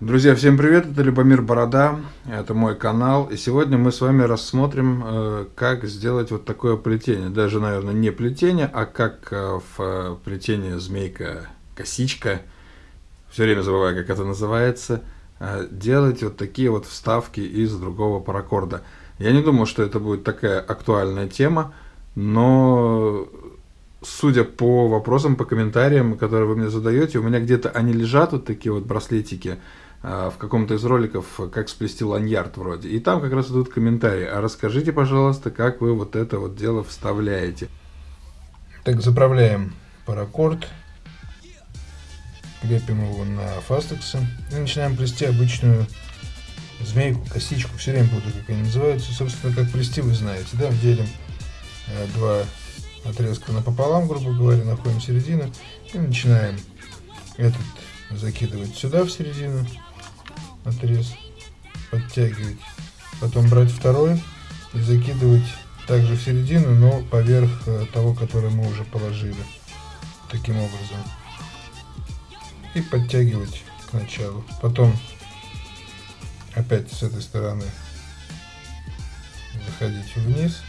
Друзья, всем привет, это Любомир Борода, это мой канал, и сегодня мы с вами рассмотрим, э, как сделать вот такое плетение, даже, наверное, не плетение, а как э, в э, плетении змейка-косичка, все время забываю, как это называется, делать вот такие вот вставки из другого паракорда. Я не думал, что это будет такая актуальная тема, но судя по вопросам, по комментариям, которые вы мне задаете, у меня где-то они лежат, вот такие вот браслетики, в каком-то из роликов, как сплести ланьярд вроде. И там как раз идут комментарии. А расскажите, пожалуйста, как вы вот это вот дело вставляете. Так, заправляем паракорд. Крепим его на фастексы. И начинаем плести обычную змейку, косичку. Все время буду, как они называются. Собственно, как плести вы знаете, да? Делим э, два отрезка напополам, грубо говоря, находим середину. И начинаем этот закидывать сюда в середину отрез, подтягивать, потом брать второй и закидывать также в середину, но поверх э, того, который мы уже положили, таким образом. И подтягивать к началу. Потом опять с этой стороны заходить вниз,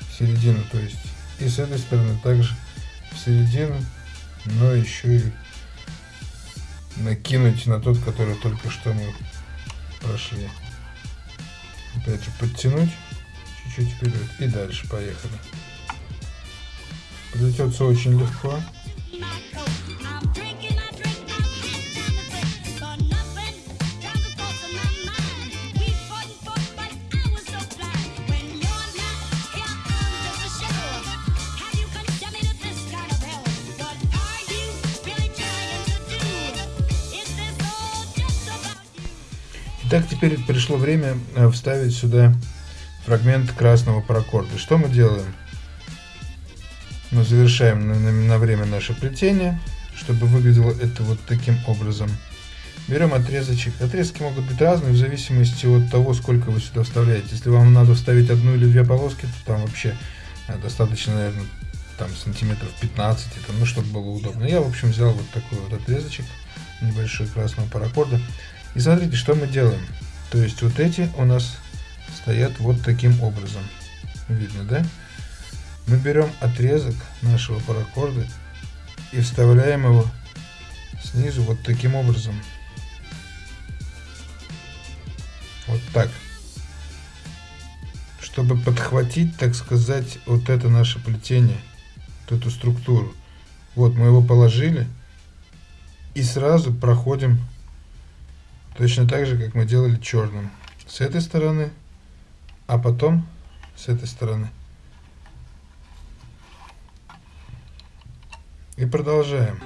в середину, то есть и с этой стороны также в середину, но еще и накинуть на тот, который только что мы прошли. Опять же подтянуть чуть-чуть вперед и дальше поехали. Плетется очень легко. Итак, теперь пришло время э, вставить сюда фрагмент красного паракорда. Что мы делаем? Мы завершаем на, на, время наше плетение, чтобы выглядело это вот таким образом. Берем отрезочек. Отрезки могут быть разные в зависимости от того, сколько вы сюда вставляете. Если вам надо вставить одну или две полоски, то там вообще э, достаточно, наверное, там сантиметров 15, это, ну, чтобы было удобно. Я, в общем, взял вот такой вот отрезочек небольшой красного паракорда. И смотрите, что мы делаем. То есть вот эти у нас стоят вот таким образом. Видно, да? Мы берем отрезок нашего паракорда и вставляем его снизу вот таким образом. Вот так. Чтобы подхватить, так сказать, вот это наше плетение, вот эту структуру. Вот мы его положили и сразу проходим Точно так же, как мы делали черным. С этой стороны, а потом с этой стороны. И продолжаем.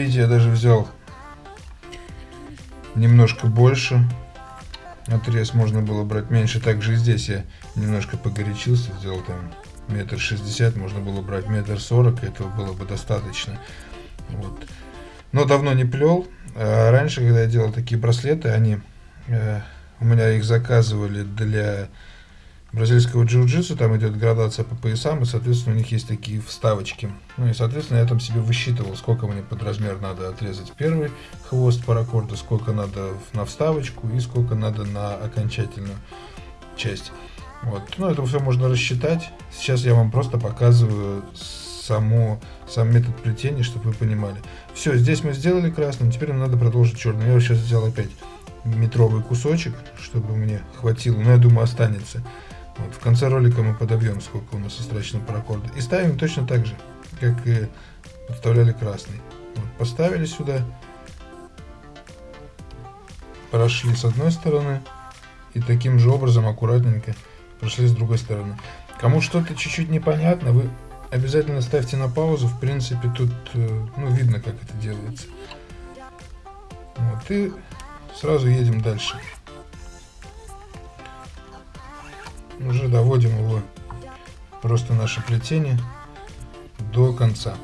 Видите, я даже взял немножко больше. Отрез можно было брать меньше. Также и здесь я немножко погорячился, сделал там метр шестьдесят, можно было брать метр сорок, этого было бы достаточно. Вот. Но давно не плел. А раньше, когда я делал такие браслеты, они э, у меня их заказывали для бразильского джиу-джитсу, там идет градация по поясам, и, соответственно, у них есть такие вставочки. Ну и, соответственно, я там себе высчитывал, сколько мне под размер надо отрезать первый хвост паракорда, сколько надо на вставочку и сколько надо на окончательную часть. Вот. Ну, это все можно рассчитать. Сейчас я вам просто показываю само, сам метод плетения, чтобы вы понимали. Все, здесь мы сделали красным, теперь нам надо продолжить черным. Я сейчас взял опять метровый кусочек, чтобы мне хватило, но я думаю останется. Вот, в конце ролика мы подобьем, сколько у нас истрачено паракорда. И ставим точно так же, как и подставляли красный. Вот, поставили сюда, прошли с одной стороны и таким же образом аккуратненько прошли с другой стороны. Кому что-то чуть-чуть непонятно, вы обязательно ставьте на паузу. В принципе, тут э, ну, видно, как это делается. Вот, и сразу едем дальше. Уже доводим его, просто наше плетение, до конца.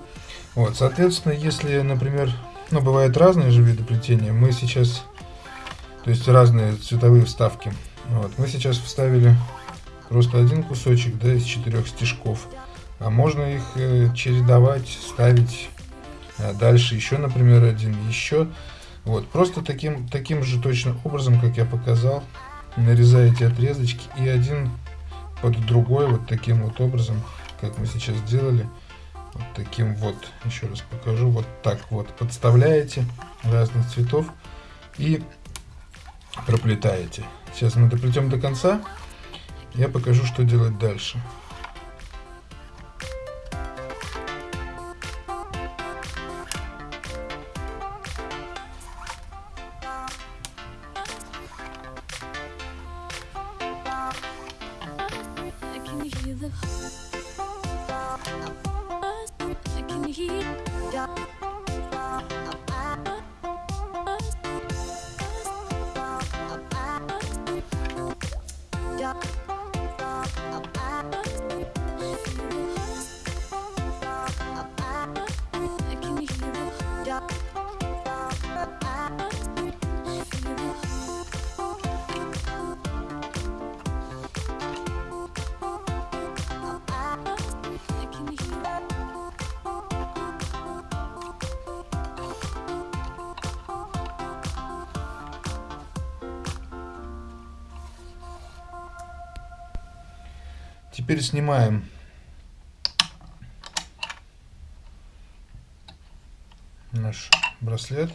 Вот, соответственно, если, например, ну, бывают разные же виды плетения, мы сейчас, то есть разные цветовые вставки. Вот, мы сейчас вставили просто один кусочек, да, из четырех стежков. А можно их э, чередовать, ставить а дальше еще, например, один, еще. Вот, просто таким, таким же точно образом, как я показал, нарезаете отрезочки и один под другой, вот таким вот образом, как мы сейчас сделали, вот таким вот, еще раз покажу, вот так вот подставляете разных цветов и проплетаете. Сейчас мы доплетем до конца, я покажу, что делать дальше. Hơi Теперь снимаем наш браслет.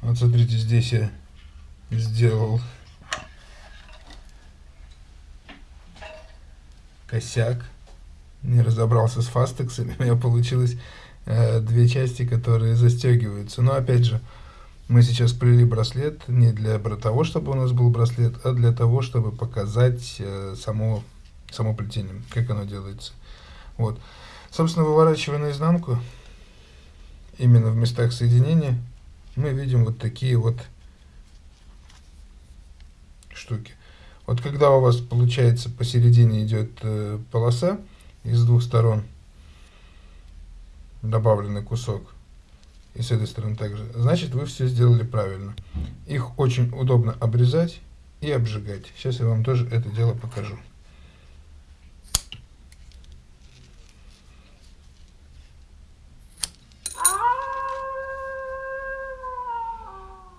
Вот смотрите, здесь я сделал косяк. Не разобрался с фастексами. У меня получилось э, две части, которые застегиваются. Но опять же, мы сейчас плели браслет не для того, чтобы у нас был браслет, а для того, чтобы показать э, само, само плетение, как оно делается. Вот. Собственно, выворачивая наизнанку, именно в местах соединения, мы видим вот такие вот штуки. Вот когда у вас получается посередине идет э, полоса из двух сторон, добавленный кусок, и с этой стороны также, значит вы все сделали правильно. Их очень удобно обрезать и обжигать. Сейчас я вам тоже это дело покажу.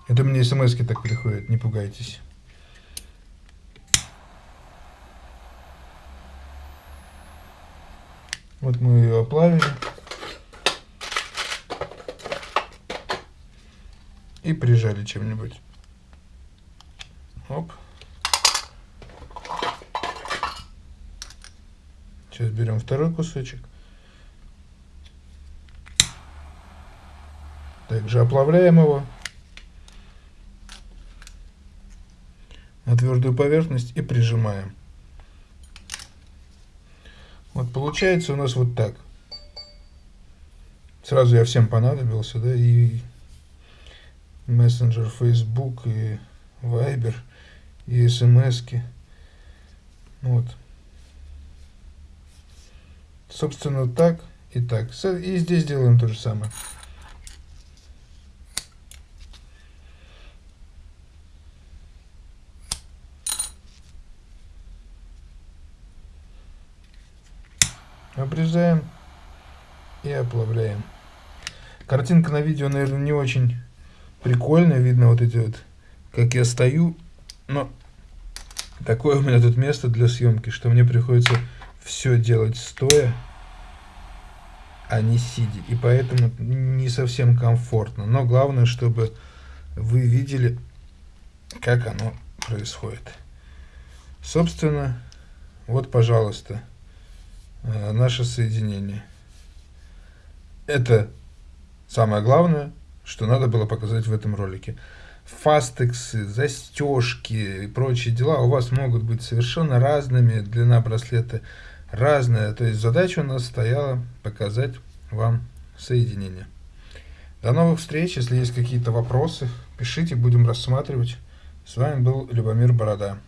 Это мне смс так приходят, не пугайтесь. Вот мы ее оплавили. И прижали чем-нибудь. Оп. Сейчас берем второй кусочек. Также оплавляем его на твердую поверхность и прижимаем. Вот получается у нас вот так. Сразу я всем понадобился, да, и мессенджер Facebook и Viber и смс -ки. Вот. Собственно, так и так. И здесь делаем то же самое. Обрезаем и оплавляем. Картинка на видео, наверное, не очень прикольно, видно вот эти вот, как я стою, но такое у меня тут место для съемки, что мне приходится все делать стоя, а не сидя, и поэтому не совсем комфортно, но главное, чтобы вы видели, как оно происходит. Собственно, вот, пожалуйста, э, наше соединение. Это самое главное, что надо было показать в этом ролике. фастексы, застежки и прочие дела у вас могут быть совершенно разными, длина браслета разная. То есть задача у нас стояла показать вам соединение. До новых встреч. Если есть какие-то вопросы, пишите, будем рассматривать. С вами был Любомир Борода.